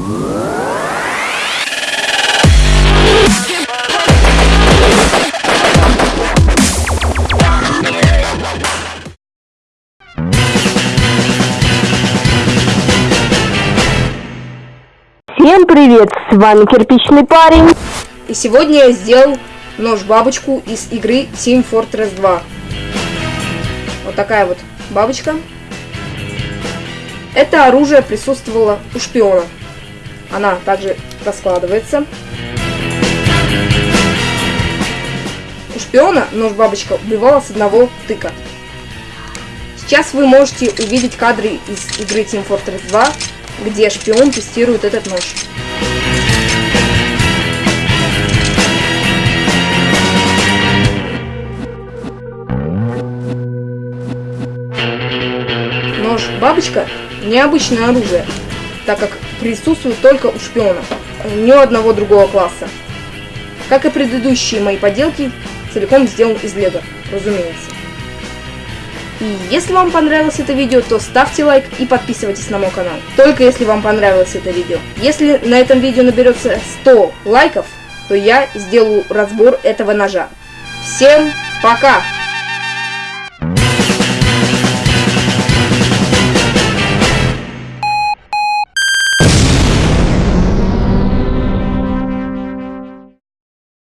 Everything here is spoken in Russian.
Всем привет, с вами Кирпичный парень. И сегодня я сделал нож-бабочку из игры Team Fortress 2. Вот такая вот бабочка. Это оружие присутствовало у шпиона. Она также раскладывается. У шпиона нож-бабочка убивала с одного тыка. Сейчас вы можете увидеть кадры из игры Team Fortress 2, где шпион тестирует этот нож. Нож-бабочка – необычное оружие, так как присутствует только у шпионов, ни у одного другого класса. Как и предыдущие мои поделки, целиком сделан из лего, разумеется. И если вам понравилось это видео, то ставьте лайк и подписывайтесь на мой канал. Только если вам понравилось это видео. Если на этом видео наберется 100 лайков, то я сделаю разбор этого ножа. Всем пока!